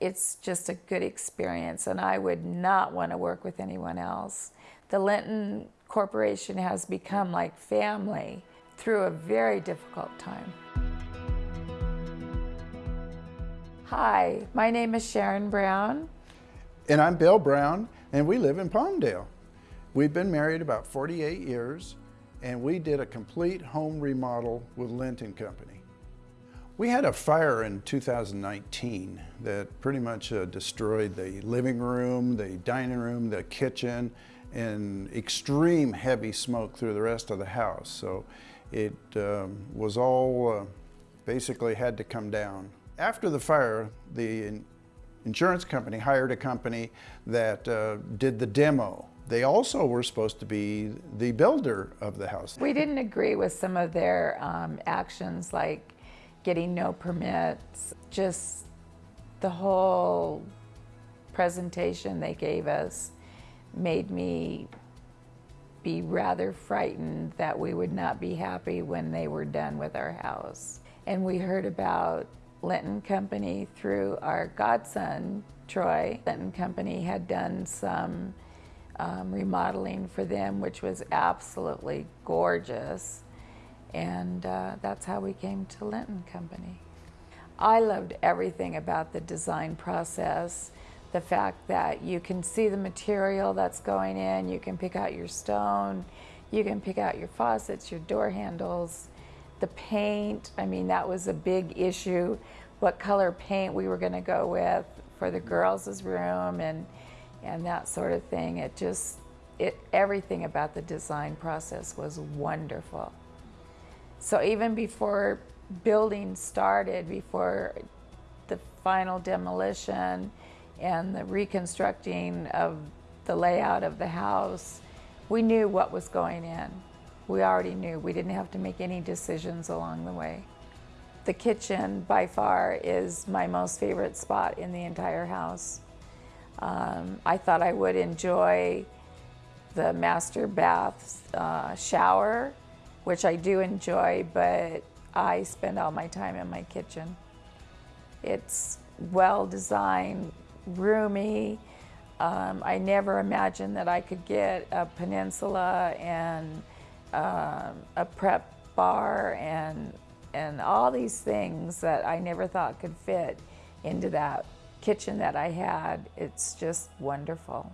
it's just a good experience and I would not want to work with anyone else. The Linton Corporation has become like family through a very difficult time. Hi, my name is Sharon Brown. And I'm Bill Brown, and we live in Palmdale. We've been married about 48 years, and we did a complete home remodel with Linton Company. We had a fire in 2019 that pretty much uh, destroyed the living room, the dining room, the kitchen, and extreme heavy smoke through the rest of the house. So it um, was all uh, basically had to come down. After the fire, the insurance company hired a company that uh, did the demo. They also were supposed to be the builder of the house. We didn't agree with some of their um, actions like getting no permits, just the whole presentation they gave us made me be rather frightened that we would not be happy when they were done with our house. And we heard about Linton Company through our godson, Troy. Linton Company had done some um, remodeling for them, which was absolutely gorgeous. And uh, that's how we came to Linton Company. I loved everything about the design process. The fact that you can see the material that's going in, you can pick out your stone, you can pick out your faucets, your door handles, the paint. I mean, that was a big issue, what color paint we were going to go with for the girls' room and, and that sort of thing. It just, it, everything about the design process was wonderful. So even before building started, before the final demolition and the reconstructing of the layout of the house, we knew what was going in. We already knew. We didn't have to make any decisions along the way. The kitchen, by far, is my most favorite spot in the entire house. Um, I thought I would enjoy the master bath uh, shower which I do enjoy, but I spend all my time in my kitchen. It's well designed, roomy. Um, I never imagined that I could get a peninsula and um, a prep bar and and all these things that I never thought could fit into that kitchen that I had. It's just wonderful.